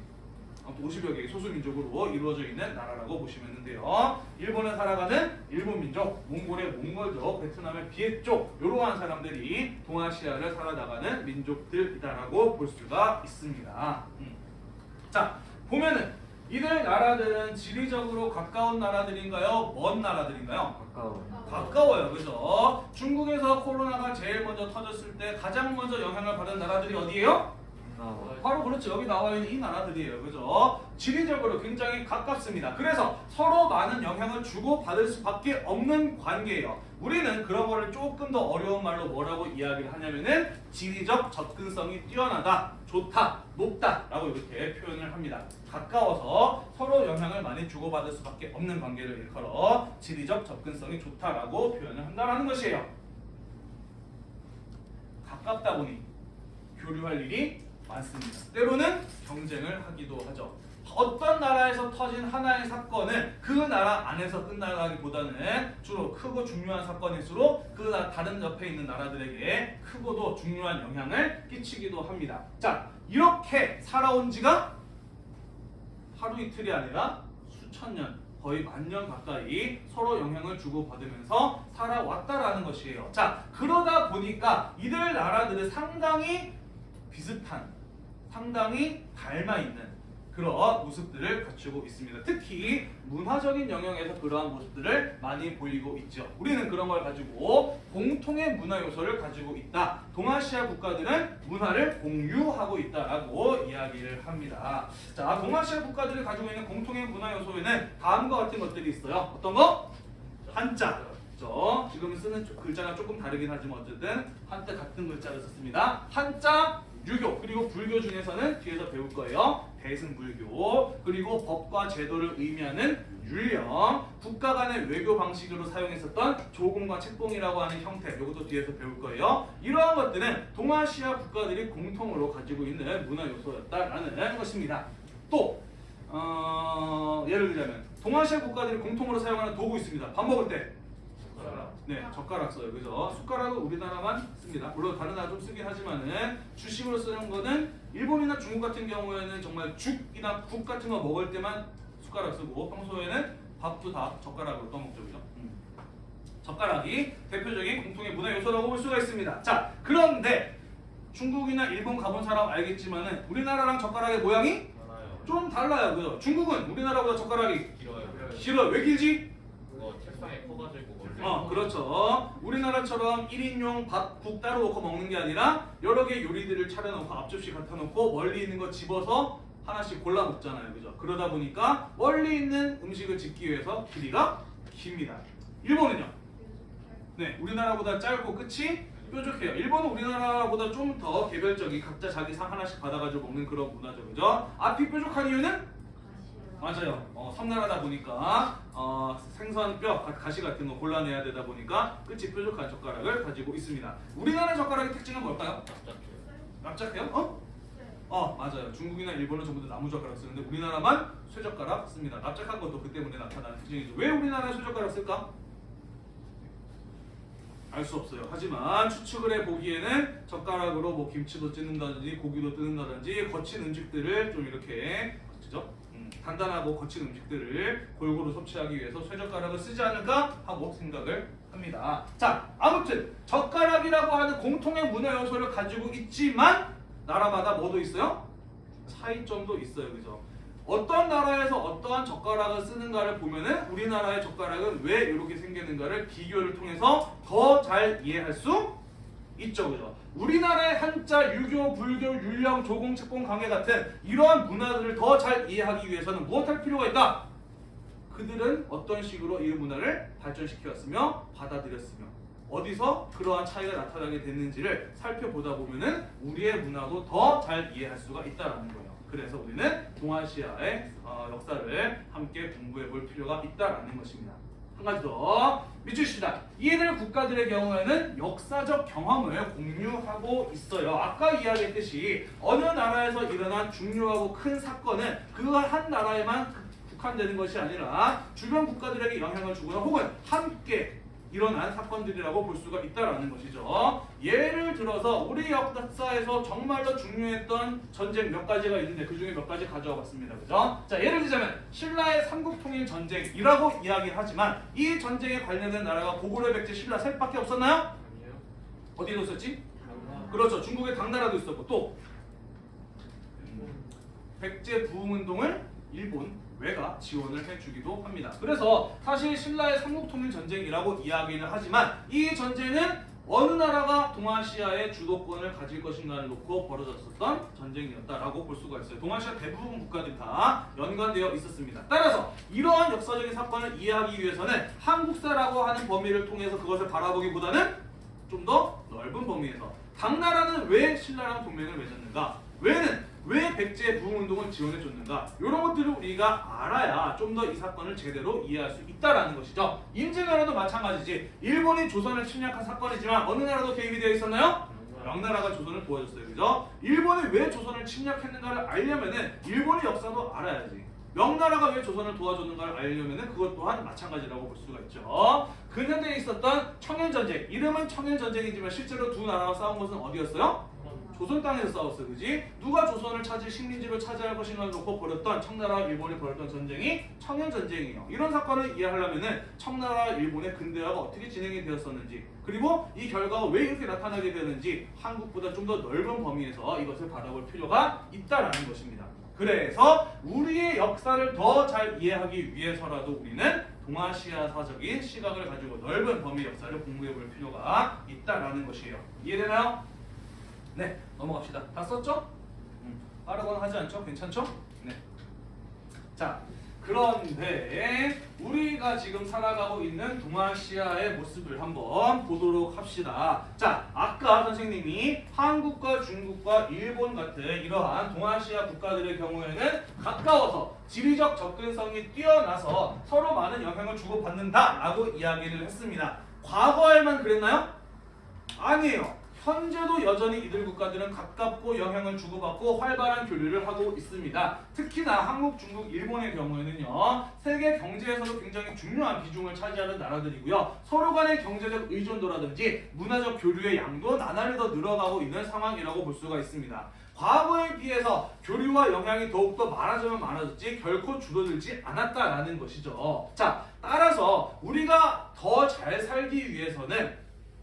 아무튼 50여 개의 소수 민족으로 이루어져 있는 나라라고 보시면 되는데요. 일본에 살아가는 일본 민족, 몽골의 몽골족, 베트남의 비엣족 이러한 사람들이 동아시아를 살아나가는 민족들이다라고 볼 수가 있습니다. 음. 자 보면은 이들 나라들은 지리적으로 가까운 나라들인가요? 먼 나라들인가요? 가까워. 가까워요. 그죠? 중국에서 코로나가 제일 먼저 터졌을 때 가장 먼저 영향을 받은 나라들이 어디예요? 바로 그렇죠. 여기 나와 있는 이 나라들이에요. 그죠? 지리적으로 굉장히 가깝습니다. 그래서 서로 많은 영향을 주고 받을 수밖에 없는 관계예요. 우리는 그런 거를 조금 더 어려운 말로 뭐라고 이야기를 하냐면은 지리적 접근성이 뛰어나다, 좋다, 높다 라고 이렇게 표현을 합니다. 가까워서 서로 영향을 많이 주고받을 수밖에 없는 관계를 일컬어 지리적 접근성이 좋다라고 표현을 한다라는 것이에요. 가깝다 보니 교류할 일이 많습니다. 때로는 경쟁을 하기도 하죠. 어떤 나라에서 터진 하나의 사건은 그 나라 안에서 끝나가기보다는 주로 크고 중요한 사건일수록 그 나- 다른 옆에 있는 나라들에게 크고도 중요한 영향을 끼치기도 합니다. 자, 이렇게 살아온 지가 하루 이틀이 아니라 수천 년, 거의 만년 가까이 서로 영향을 주고받으면서 살아왔다라는 것이에요. 자, 그러다 보니까 이들 나라들은 상당히 비슷한, 상당히 닮아있는 그런 모습들을 갖추고 있습니다. 특히 문화적인 영역에서 그러한 모습들을 많이 보이고 있죠. 우리는 그런 걸 가지고 공통의 문화 요소를 가지고 있다. 동아시아 국가들은 문화를 공유하고 있다라고 이야기를 합니다. 자, 동아시아 국가들이 가지고 있는 공통의 문화 요소에는 다음과 같은 것들이 있어요. 어떤 거? 한자. 그죠? 지금 쓰는 조- 글자가 조금 다르긴 하지만 어쨌든 한자 같은 글자를 썼습니다. 한자, 유교 그리고 불교 중에서는 뒤에서 배울 거예요. 대승불교 그리고 법과 제도를 의미하는 율령 국가 간의 외교 방식으로 사용했었던 조공과 책봉이라고 하는 형태 이것도 뒤에서 배울 거예요. 이러한 것들은 동아시아 국가들이 공통으로 가지고 있는 문화 요소였다라는 것입니다. 또 어, 예를 들자면 동아시아 국가들이 공통으로 사용하는 도구 있습니다. 밥 먹을 때 네, 젓가락 써요. 그죠? 숟가락은 우리나라만 씁니다. 물론 다른 나라 좀 쓰긴 하지만은 주식으로 쓰는 거는 일본이나 중국 같은 경우에는 정말 죽이나 국 같은 거 먹을 때만 숟가락 쓰고 평소에는 밥도 다 젓가락으로 떠먹죠. 그죠? 음. 젓가락이 대표적인 공통의 문화 요소라고 볼 수가 있습니다. 자, 그런데 중국이나 일본 가본 사람 알겠지만은 우리나라랑 젓가락의 모양이 많아요. 좀 달라요. 그죠? 중국은 우리나라보다 젓가락이 길어요. 길어요. 왜 길지? 그거 책상에 커가지고 멀리. 어, 그렇죠. 우리나라처럼 1인용 밥, 국 따로 놓고 먹는 게 아니라 여러 개 요리들을 차려놓고 앞접시 갖다 놓고 멀리 있는 거 집어서 하나씩 골라 먹잖아요. 그죠? 그러다 보니까 멀리 있는 음식을 짓기 위해서 길이가 깁니다. 일본은요? 네, 우리나라보다 짧고 끝이 뾰족해요. 일본은 우리나라보다 좀 더 개별적인 각자 자기 상 하나씩 받아가지고 먹는 그런 문화죠. 그죠? 앞이 뾰족한 이유는 맞아요. 어, 섬나라다 보니까 어, 생선 뼈, 가- 가시 같은 거 골라내야 되다 보니까 끝이 뾰족한 젓가락을 가지고 있습니다. 우리나라 젓가락의 특징은 뭘까요? 납작해요. 납작해요? 어? 어 맞아요. 중국이나 일본은 전부 다 나무 젓가락 쓰는데 우리나라만 쇠젓가락 씁니다. 납작한 것도 그 때문에 나타나는 특징이죠. 왜 우리나라에 쇠젓가락 쓸까? 알 수 없어요. 하지만 추측을 해 보기에는 젓가락으로 뭐 김치도 찢는다든지 고기도 뜯는다든지 거친 음식들을 좀 이렇게 거치죠. 음, 단단하고 거친 음식들을 골고루 섭취하기 위해서 쇠젓가락을 쓰지 않을까 하고 생각을 합니다. 자, 아무튼 젓가락이라고 하는 공통의 문화 요소를 가지고 있지만 나라마다 뭐도 있어요? 차이점도 있어요. 그죠? 어떤 나라에서 어떠한 젓가락을 쓰는가를 보면은 우리나라의 젓가락은 왜 이렇게 생겼는가를 비교를 통해서 더 잘 이해할 수 있죠. 그죠? 우리나라의 한자, 유교, 불교, 율령, 조공, 책봉, 강해 같은 이러한 문화들을 더 잘 이해하기 위해서는 무엇할 필요가 있다? 그들은 어떤 식으로 이 문화를 발전시켰으며 받아들였으며 어디서 그러한 차이가 나타나게 됐는지를 살펴보다 보면은 우리의 문화도 더 잘 이해할 수가 있다라는 거예요. 그래서 우리는 동아시아의 어, 역사를 함께 공부해 볼 필요가 있다라는 것입니다. 한 가지 더 밑줄입니다. 이들 국가들의 경우에는 역사적 경험을 공유하고 있어요. 아까 이야기했듯이 어느 나라에서 일어난 중요하고 큰 사건은 그 한 나라에만 국한되는 것이 아니라 주변 국가들에게 영향을 주거나 혹은 함께 일어난 사건들이라고 볼 수가 있다라는 것이죠. 예를 들어서 우리 역사에서 정말로 중요했던 전쟁 몇 가지가 있는데 그 중에 몇 가지 가져와 봤습니다. 그죠? 자, 예를 들자면 신라의 삼국통일 전쟁이라고 이야기하지만 이 전쟁에 관련된 나라가 고구려, 백제, 신라 셋밖에 없었나요? 아니에요. 어디에 있었지? 그렇죠. 중국의 당나라도 있었고 또 백제 부흥운동을 일본 외가 지원을 해주기도 합니다. 그래서 사실 신라의 삼국통일 전쟁이라고 이야기는 하지만 이 전쟁은 어느 나라가 동아시아의 주도권을 가질 것인가를 놓고 벌어졌었던 전쟁이었다라고 볼 수가 있어요. 동아시아 대부분 국가들이 다 연관되어 있었습니다. 따라서 이러한 역사적인 사건을 이해하기 위해서는 한국사라고 하는 범위를 통해서 그것을 바라보기보다는 좀 더 넓은 범위에서 당나라는 왜 신라랑 동맹을 맺었는가? 왜는 왜 백제 부흥운동을 지원해 줬는가? 이런 것들을 우리가 알아야 좀 더 이 사건을 제대로 이해할 수 있다라는 것이죠. 임진왜란도 마찬가지지. 일본이 조선을 침략한 사건이지만 어느 나라도 개입이 되어 있었나요? 명나라가 조선을 도와줬어요. 그죠? 일본이 왜 조선을 침략했는가를 알려면은 일본의 역사도 알아야지. 명나라가 왜 조선을 도와줬는가를 알려면은 그것 또한 마찬가지라고 볼 수가 있죠. 근현대에 있었던 청일전쟁. 이름은 청일전쟁이지만 실제로 두 나라가 싸운 것은 어디였어요? 조선 땅에서 싸웠어, 그지? 누가 조선을 찾을 식민지로 차지할 것인가를 놓고 벌였던 청나라와 일본이 벌였던 전쟁이 청일전쟁이에요. 이런 사건을 이해하려면은 청나라와 일본의 근대화가 어떻게 진행이 되었었는지, 그리고 이 결과가 왜 이렇게 나타나게 되는지 한국보다 좀 더 넓은 범위에서 이것을 바라볼 필요가 있다라는 것입니다. 그래서 우리의 역사를 더 잘 이해하기 위해서라도 우리는 동아시아사적인 시각을 가지고 넓은 범위 역사를 공부해 볼 필요가 있다라는 것이에요. 이해되나요? 네, 넘어갑시다. 다 썼죠? 음, 빠르거나 하지 않죠? 괜찮죠? 네. 자, 그런데 우리가 지금 살아가고 있는 동아시아의 모습을 한번 보도록 합시다. 자, 아까 선생님이 한국과 중국과 일본 같은 이러한 동아시아 국가들의 경우에는 가까워서 지리적 접근성이 뛰어나서 서로 많은 영향을 주고받는다라고 이야기를 했습니다. 과거에만 그랬나요? 아니에요. 현재도 여전히 이들 국가들은 가깝고 영향을 주고받고 활발한 교류를 하고 있습니다. 특히나 한국, 중국, 일본의 경우에는요. 세계 경제에서도 굉장히 중요한 비중을 차지하는 나라들이고요. 서로 간의 경제적 의존도라든지 문화적 교류의 양도 나날이 더 늘어가고 있는 상황이라고 볼 수가 있습니다. 과거에 비해서 교류와 영향이 더욱더 많아지면 많아졌지 결코 줄어들지 않았다라는 것이죠. 자, 따라서 우리가 더 잘 살기 위해서는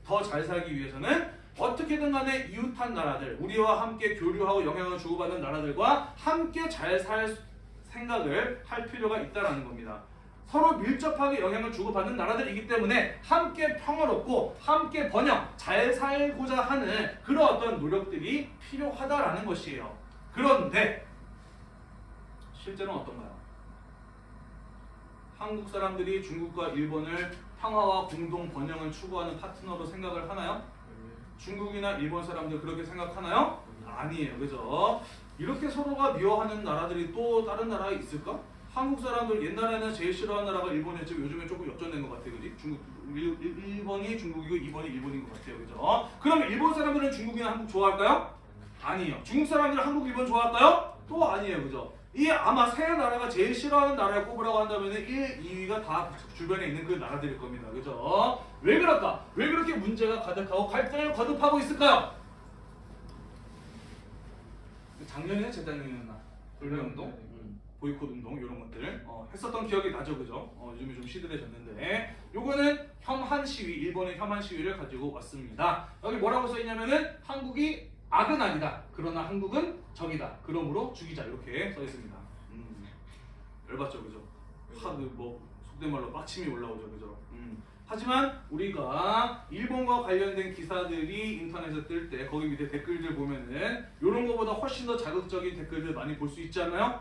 더 잘 살기 위해서는 어떻게든 간에 이웃한 나라들, 우리와 함께 교류하고 영향을 주고받는 나라들과 함께 잘 살 생각을 할 필요가 있다라는 겁니다. 서로 밀접하게 영향을 주고받는 나라들이기 때문에 함께 평화롭고 함께 번영, 잘 살고자 하는 그런 어떤 노력들이 필요하다라는 것이에요. 그런데 실제로는 어떤가요? 한국 사람들이 중국과 일본을 평화와 공동 번영을 추구하는 파트너로 생각을 하나요? 중국이나 일본 사람들 그렇게 생각하나요? 아니에요. 그죠? 이렇게 서로가 미워하는 나라들이 또 다른 나라에 있을까? 한국 사람들 옛날에는 제일 싫어하는 나라가 일본이었지만 요즘에 조금 역전된 것 같아요. 그지? 중국, 일, 일- 일본이 중국이고 이번이 일본인 것 같아요. 그죠? 그럼 일본 사람들은 중국이나 한국 좋아할까요? 아니에요. 중국 사람들은 한국, 일본 좋아할까요? 또 아니에요. 그죠? 이 아마 세 나라가 제일 싫어하는 나라를 꼽으라고 한다면 1, 2위가 다 주변에 있는 그 나라들일 겁니다. 그죠? 왜 그럴까? 왜 그렇게 문제가 가득하고 갈등을 거듭하고 있을까요? 작년이나 재작년이었나? 불매운동? 음, 보이콧 운동 이런 것들 어, 했었던 기억이 나죠, 그죠? 어, 요즘에 좀 시들해졌는데 요거는 혐한 시위, 일본의 혐한 시위를 가지고 왔습니다. 여기 뭐라고 써 있냐면은 한국이 악은 아니다. 그러나 한국은 적이다. 그러므로 죽이자 이렇게 써 있습니다. 음, 열받죠, 그죠? 하뭐 속된 말로 빡침이 올라오죠, 그죠? 음. 하지만 우리가 일본과 관련된 기사들이 인터넷에 뜰 때 거기 밑에 댓글들 보면은 이런 거보다 훨씬 더 자극적인 댓글들 많이 볼 수 있지 않아요?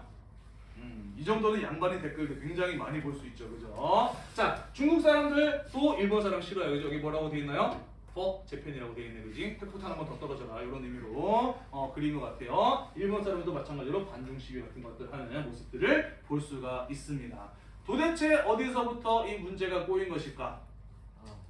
음, 이 정도는 양반의 댓글들 굉장히 많이 볼 수 있죠, 그죠? 자, 중국 사람들 또 일본 사람 싫어요, 그죠? 여기 뭐라고 돼 있나요? for 재팬이라고 되어 있네, 그지? 핵폭탄 한번 더 떨어져라 이런 의미로 어, 그린 것 같아요. 일본 사람도 마찬가지로 반중 시위 같은 것들 하는 모습들을 볼 수가 있습니다. 도대체 어디서부터 이 문제가 꼬인 것일까?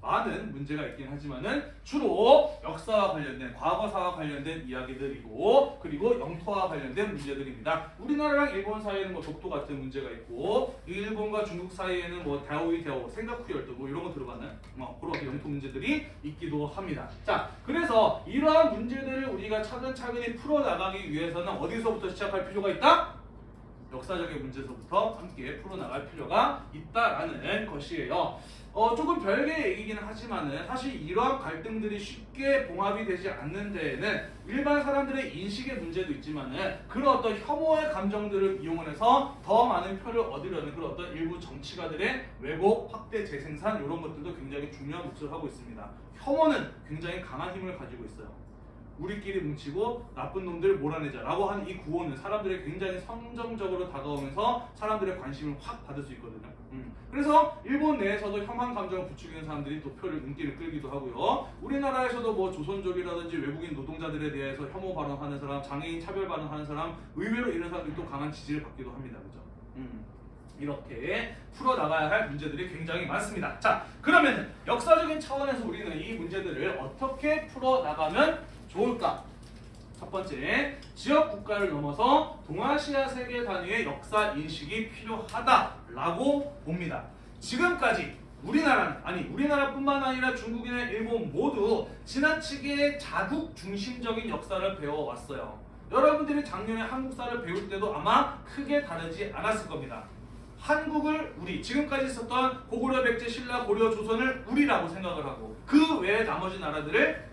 많은 문제가 있긴 하지만은 주로 역사와 관련된 과거사와 관련된 이야기들이고 그리고 영토와 관련된 문제들입니다. 우리나라랑 일본 사이에는 뭐 독도 같은 문제가 있고 일본과 중국 사이에는 뭐 다오이 대오 생가쿠 열도 뭐 이런 거 들어가는 뭐 그런 영토 문제들이 있기도 합니다. 자 그래서 이러한 문제들을 우리가 차근차근히 풀어 나가기 위해서는 어디서부터 시작할 필요가 있다? 역사적인 문제서부터 함께 풀어나갈 필요가 있다라는 것이에요. 어, 조금 별개의 얘기긴 하지만은 사실 이러한 갈등들이 쉽게 봉합이 되지 않는 데에는 일반 사람들의 인식의 문제도 있지만은 그런 어떤 혐오의 감정들을 이용해서 더 많은 표를 얻으려는 그런 어떤 일부 정치가들의 왜곡, 확대, 재생산 이런 것들도 굉장히 중요한 몫을 하고 있습니다. 혐오는 굉장히 강한 힘을 가지고 있어요. 우리끼리 뭉치고 나쁜 놈들 몰아내자라고 하는 이 구호는 사람들이 굉장히 선정적으로 다가오면서 사람들의 관심을 확 받을 수 있거든요. 음. 그래서 일본 내에서도 혐한 감정을 부추기는 사람들이 또 표를 인기를 끌기도 하고요. 우리나라에서도 뭐 조선족이라든지 외국인 노동자들에 대해서 혐오 발언하는 사람, 장애인 차별 발언하는 사람, 의외로 이런 사람들이 또 강한 지지를 받기도 합니다. 그죠? 음. 이렇게 풀어나가야 할 문제들이 굉장히 많습니다. 자, 그러면 역사적인 차원에서 우리는 이 문제들을 어떻게 풀어나가면 좋을까? 첫 번째, 지역 국가를 넘어서 동아시아 세계 단위의 역사 인식이 필요하다라고 봅니다. 지금까지 우리나라는 아니 우리나라뿐만 아니라 중국이나 일본 모두 지나치게 자국 중심적인 역사를 배워왔어요. 여러분들이 작년에 한국사를 배울 때도 아마 크게 다르지 않았을 겁니다. 한국을 우리 지금까지 있었던 고구려 백제 신라 고려 조선을 우리라고 생각을 하고 그 외의 나머지 나라들을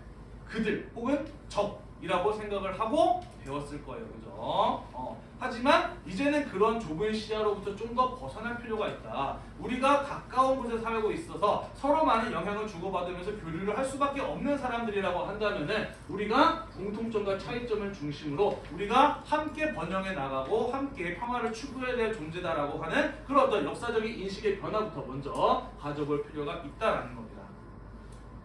그들 혹은 적이라고 생각을 하고 배웠을 거예요. 그죠? 어. 하지만 이제는 그런 좁은 시야로부터 좀 더 벗어날 필요가 있다. 우리가 가까운 곳에 살고 있어서 서로 많은 영향을 주고받으면서 교류를 할 수밖에 없는 사람들이라고 한다면은 우리가 공통점과 차이점을 중심으로 우리가 함께 번영해 나가고 함께 평화를 추구해야 될 존재다라고 하는 그런 어떤 역사적인 인식의 변화부터 먼저 가져볼 필요가 있다라는 겁니다.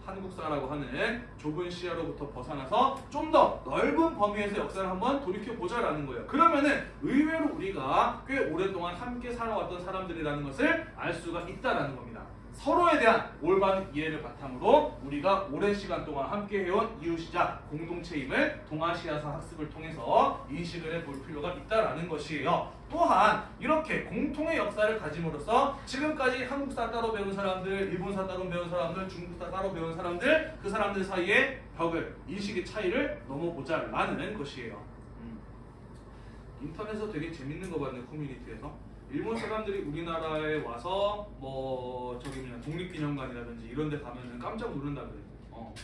한국사라고 하는 좁은 시야로부터 벗어나서 좀 더 넓은 범위에서 역사를 한번 돌이켜 보자라는 거예요. 그러면은 의외로 우리가 꽤 오랫동안 함께 살아왔던 사람들이라는 것을 알 수가 있다라는 겁니다. 서로에 대한 올바른 이해를 바탕으로 우리가 오랜 시간 동안 함께 해온 이웃이자 공동체임을 동아시아사 학습을 통해서 인식을 해볼 필요가 있다라는 것이에요. 또한 이렇게 공통의 역사를 가짐으로써 지금까지 한국사 따로 배운 사람들, 일본사 따로 배운 사람들, 중국사 따로 배운 사람들 그 사람들 사이의 벽을 인식의 차이를 넘어보자라는 것이에요. 음. 인터넷에서 되게 재밌는 거 봤네 커뮤니티에서 일본 사람들이 우리나라에 와서 뭐 저기 뭐냐 독립기념관이라든지 이런 데 가면은 깜짝 놀란다 그래. 어.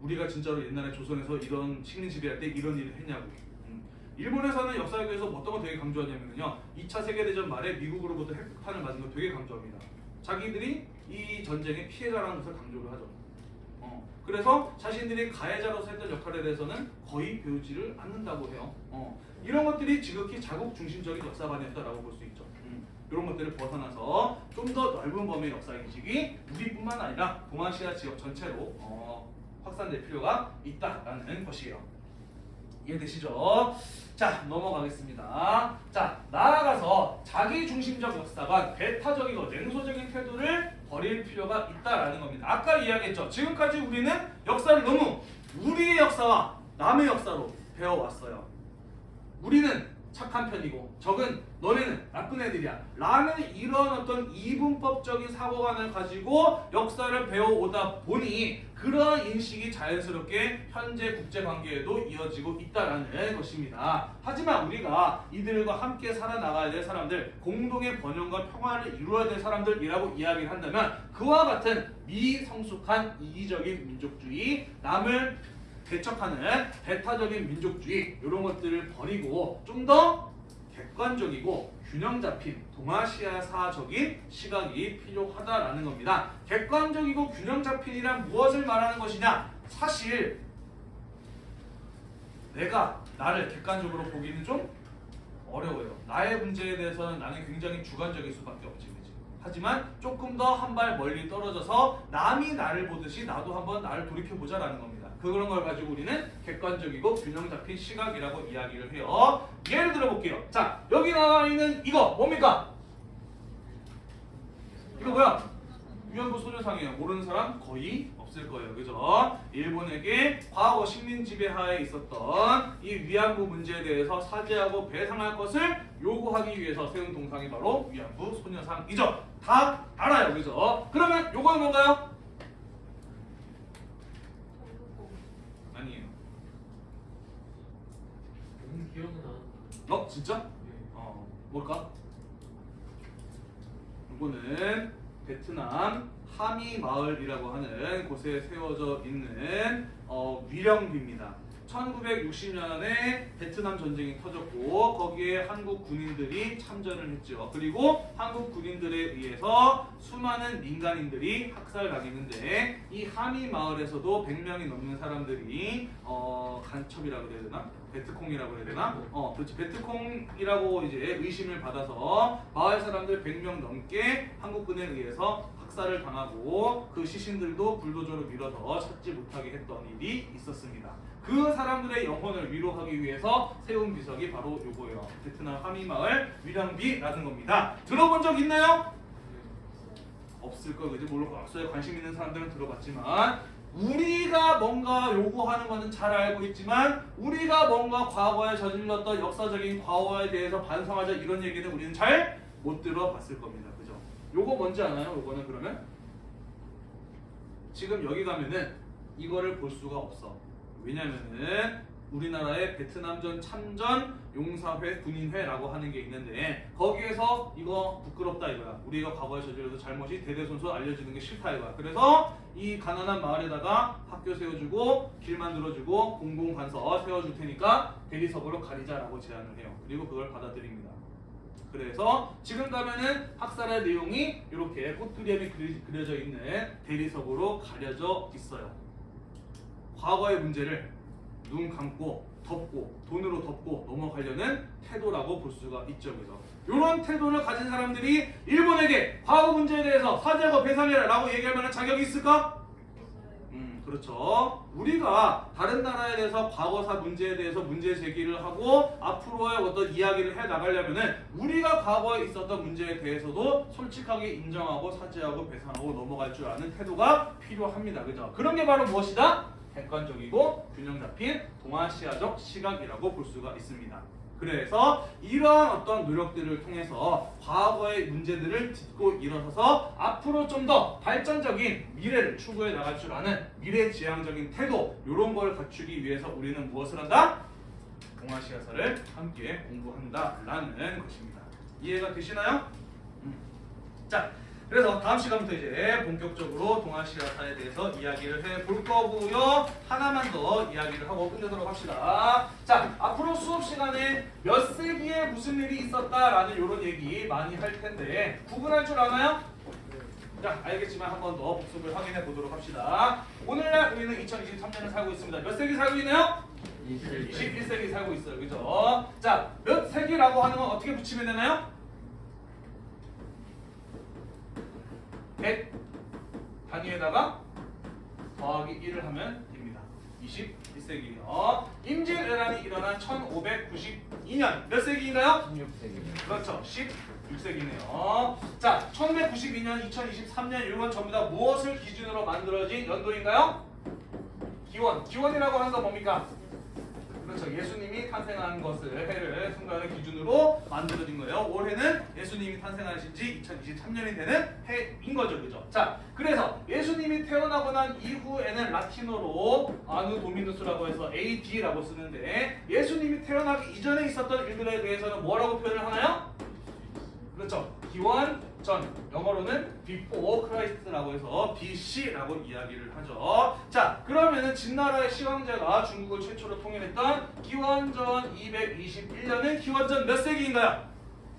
우리가 진짜로 옛날에 조선에서 이런 식민 지배할 때 이런 일을 했냐고. 음. 일본에서는 역사학에서 어떤 거 되게 강조하냐면요. 2차 세계대전 말에 미국으로부터 핵폭탄을 맞은 거 되게 강조합니다. 자기들이 이 전쟁의 피해자라는 것을 강조를 하죠. 어. 그래서 자신들이 가해자로서 했던 역할에 대해서는 거의 배우지를 않는다고 해요. 어. 이런 것들이 지극히 자국 중심적인 역사관이었다라고 볼 수 있죠. 음. 이런 것들을 벗어나서 좀 더 넓은 범위의 역사 인식이 우리뿐만 아니라 동아시아 지역 전체로 어, 확산될 필요가 있다라는 것이에요. 이해되시죠? 자 넘어가겠습니다. 자 나아가서 자기 중심적 역사관, 배타적이고 냉소적인 태도를 버릴 필요가 있다라는 겁니다. 아까 이야기했죠. 지금까지 우리는 역사를 너무 우리의 역사와 남의 역사로 배워왔어요. 우리는 착한 편이고 적은 너네는 나쁜 애들이야 라는 이런 어떤 이분법적인 사고관을 가지고 역사를 배워오다 보니 그러한 인식이 자연스럽게 현재 국제관계에도 이어지고 있다는 것입니다. 하지만 우리가 이들과 함께 살아나가야 될 사람들 공동의 번영과 평화를 이루어야 될 사람들이라고 이야기를 한다면 그와 같은 미성숙한 이기적인 민족주의 남을 개척하는 배타적인 민족주의 이런 것들을 버리고 좀 더 객관적이고 균형 잡힌 동아시아사적인 시각이 필요하다라는 겁니다. 객관적이고 균형 잡힌이란 무엇을 말하는 것이냐? 사실 내가 나를 객관적으로 보기는 좀 어려워요. 나의 문제에 대해서는 나는 굉장히 주관적일 수밖에 없지, 그지? 하지만 조금 더 한 발 멀리 떨어져서 남이 나를 보듯이 나도 한번 나를 돌이켜 보자라는 겁니다. 그런 걸 가지고 우리는 객관적이고 균형 잡힌 시각이라고 이야기를 해요. 예를 들어 볼게요. 자, 여기 나와 있는 이거 뭡니까? 이거 뭐야? 위안부 소녀상이에요. 모르는 사람 거의 없을 거예요. 그죠? 일본에게 과거 식민 지배하에 있었던 이 위안부 문제에 대해서 사죄하고 배상할 것을 요구하기 위해서 세운 동상이 바로 위안부 소녀상이죠. 다 알아요. 그죠? 그러면 요거는 뭔가요? 너무 기억이 나는. 어? 진짜? 어, 뭘까? 이거는 베트남 하미 마을이라고 하는 곳에 세워져 있는 어, 위령비입니다. 1960년에 베트남 전쟁이 터졌고 거기에 한국 군인들이 참전을 했죠. 그리고 한국 군인들에 의해서 수많은 민간인들이 학살당했는데 이 하미 마을에서도 100명이 넘는 사람들이 어, 간첩이라고 해야 되나? 베트콩이라고 해야 되나? 어, 그렇지. 베트콩이라고 이제 의심을 받아서 마을 사람들 100명 넘게 한국군에 의해서 학살을 당하고 그 시신들도 불도저로 밀어서 찾지 못하게 했던 일이 있었습니다. 그 사람들의 영혼을 위로하기 위해서 세운 비석이 바로 요거예요. 베트남 하미마을 위령비라는 겁니다. 들어본 적 있나요? 없을 거 그지 물론 과학서에 관심 있는 사람들은 들어봤지만 우리가 뭔가 요구하는 거는 잘 알고 있지만 우리가 뭔가 과거에 저질렀던 역사적인 과거에 대해서 반성하자 이런 얘기는 우리는 잘 못 들어봤을 겁니다. 그죠? 요거 뭔지 아나요? 요거는 그러면 지금 여기 가면은 이거를 볼 수가 없어. 왜냐면은 우리나라의 베트남전 참전 용사회 군인회라고 하는 게 있는데 거기에서 이거 부끄럽다 이거야. 우리가 과거에 저질러도 잘못이 대대손손 알려지는 게 싫다 이거야. 그래서 이 가난한 마을에다가 학교 세워주고 길 만들어주고 공공관서 세워줄 테니까 대리석으로 가리자라고 제안을 해요. 그리고 그걸 받아들입니다. 그래서 지금 가면은 학살의 내용이 이렇게 그리- 그려져 있는 대리석으로 가려져 있어요. 과거의 문제를 눈 감고 덮고 돈으로 덮고 넘어가려는 태도라고 볼 수가 있죠. 그래서 이런 태도를 가진 사람들이 일본에게 과거 문제에 대해서 사죄하고 배상해라 라고 얘기할 만한 자격이 있을까? 음, 그렇죠. 우리가 다른 나라에 대해서 과거사 문제에 대해서 문제 제기를 하고 앞으로의 어떤 이야기를 해 나가려면 은 우리가 과거에 있었던 문제에 대해서도 솔직하게 인정하고 사죄하고 배상하고 넘어갈 줄 아는 태도가 필요합니다. 그죠? 그런 게 바로 무엇이다? 객관적이고 균형 잡힌 동아시아적 시각이라고 볼 수가 있습니다. 그래서 이러한 어떤 노력들을 통해서 과거의 문제들을 딛고 일어서서 앞으로 좀 더 발전적인 미래를 추구해 나갈 줄 아는 미래지향적인 태도 이런 걸 갖추기 위해서 우리는 무엇을 한다? 동아시아사를 함께 공부한다 라는 것입니다. 이해가 되시나요? 음. 자, 그래서 다음 시간부터 이제 본격적으로 동아시아사에 대해서 이야기를 해볼 거고요. 하나만 더 이야기를 하고 끝내도록 합시다. 자, 앞으로 수업 시간에 몇 세기에 무슨 일이 있었다라는 이런 얘기 많이 할 텐데 구분할 줄 아나요? 자, 알겠지만 한 번 더 복습을 확인해 보도록 합시다. 오늘날 우리는 2023년을 살고 있습니다. 몇 세기 살고 있나요? 21세기 살고 있어요. 그죠? 자, 몇 세기라고 하는 건 어떻게 붙이면 되나요? 100 단위에다가 더하기 1을 하면 됩니다. 21세기요. 임진왜란이 일어난 1592년 몇 세기인가요? 16세기. 그렇죠. 16세기네요. 자, 1192년, 2023년 이건 전부 다 무엇을 기준으로 만들어진 연도인가요? 기원. 기원이라고 하는 건 뭡니까? 그렇죠. 예수님이 탄생한 것을 해를 순간을 기준으로 만들어진 거예요. 올해는 예수님이 탄생하신 지 2023년이 되는 해인 거죠. 그죠? 자, 그래서 예수님이 태어나고 난 이후에는 라틴어로 아누 도미누스라고 해서 AD라고 쓰는데 예수님이 태어나기 이전에 있었던 일들에 대해서는 뭐라고 표현을 하나요? 그렇죠. 기원 전 영어로는 before Christ라고 해서 BC라고 이야기를 하죠. 자, 그러면은 진나라의 시황제가 중국을 최초로 통일했던 기원전 221년은 기원전 몇 세기인가요?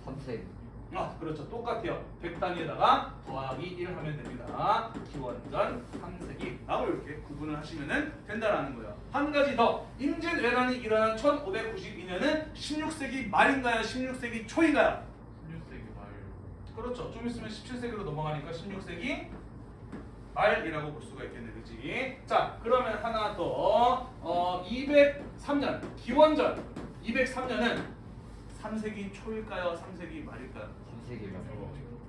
3세기. 아, 그렇죠. 똑같아요. 100단위에다가 더하기 1 하면 됩니다. 기원전 3세기 라고 이렇게 구분을 하시면 된다라는 거예요. 한 가지 더. 임진왜란이 일어난 1592년은 16세기 말인가요? 16세기 초인가요? 16세기 말. 그렇죠. 좀 있으면 17세기로 넘어가니까 16세기 말이라고 볼 수가 있겠네, 그지? 자, 그러면 하나 더. 어, 203년 기원전 203년은 3세기 초일까요? 3세기 말일까요? 3세기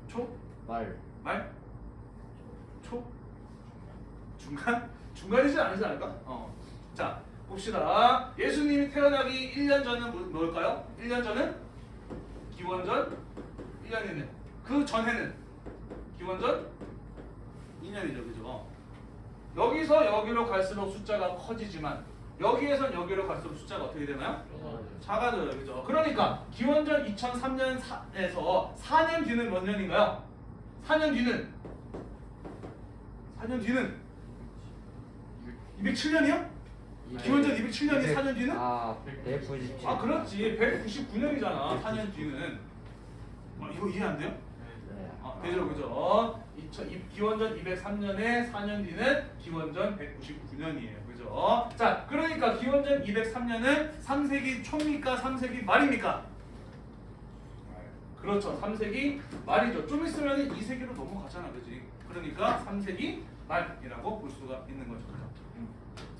초? 말. 말? 초? 중간? 중간이지 않지 않을까? 어. 자, 봅시다. 예수님이 태어나기 1년 전은 뭐- 뭘까요? 1년 전은 기원전 1년이네. 그 전에는 기원전 2년이죠. 그죠? 여기서 여기로 갈수록 숫자가 커지지만 여기에선 여기로 갈수록 숫자가 어떻게 되나요? 작아져요. 그죠? 그러니까 기원전 2003년에서 4년 뒤는 몇 년인가요? 4년 뒤는 4년 뒤는 207년이요? 기원전 207년이 4년 뒤는? 아, 197. 아 그렇지 199년이잖아 4년 뒤는 어, 이거 이해 안 돼요? 되죠 그죠? 2000, 이- 기원전 203년에 4년 뒤는 기원전 199년이에요. 그죠? 자 그러니까 기원전 203년은 3세기 초입니까? 3세기 말입니까? 그렇죠. 3세기 말이죠. 좀 있으면 2세기로 넘어가잖아 그지? 그러니까 3세기 말이라고 볼 수가 있는 거죠.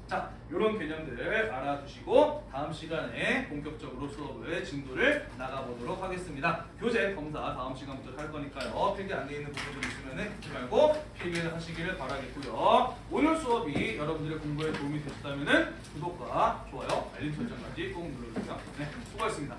자, 이런 개념들 알아두시고 다음 시간에 본격적으로 수업을 진도를 나가보도록 하겠습니다. 교재 검사 다음 시간부터 할 거니까요. 필기 안 돼 있는 부분들 있으면 잊지 말고 필기를 하시기를 바라겠고요. 오늘 수업이 여러분들의 공부에 도움이 되셨다면 구독과 좋아요, 알림 설정까지 꼭 눌러주세요. 네, 수고하셨습니다.